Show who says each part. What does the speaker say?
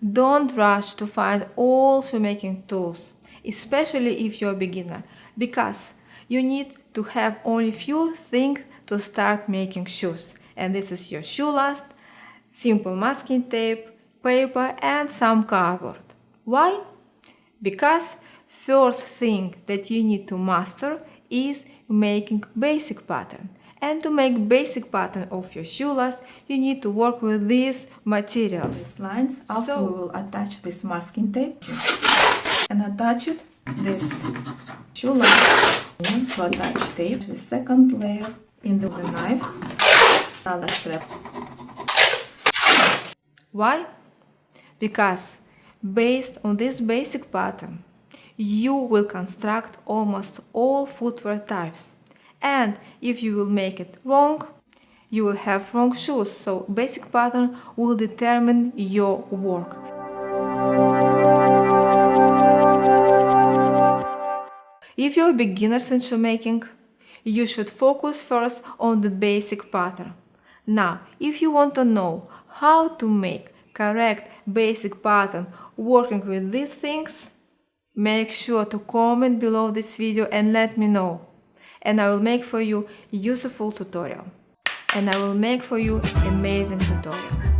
Speaker 1: Don't rush to find all shoemaking tools, especially if you're a beginner, because you need to have only few things to start making shoes. And this is your shoe last, simple masking tape, paper and some cardboard. Why? Because first thing that you need to master is making basic pattern. And to make basic pattern of your shoe last you need to work with these materials.
Speaker 2: These lines. After
Speaker 1: So-
Speaker 2: we will attach this masking tape and attach it this shoe last to attach tape. The second layer in the knife. Another strap.
Speaker 1: Why? Because based on this basic pattern, you will construct almost all footwear types. And if you will make it wrong, you will have wrong shoes. So basic pattern will determine your work. If you're beginners in shoemaking, you should focus first on the basic pattern. Now, if you want to know how to make correct basic pattern working with these things, make sure to comment below this video and let me know. And I will make for you useful tutorial. And I will make for you amazing tutorial.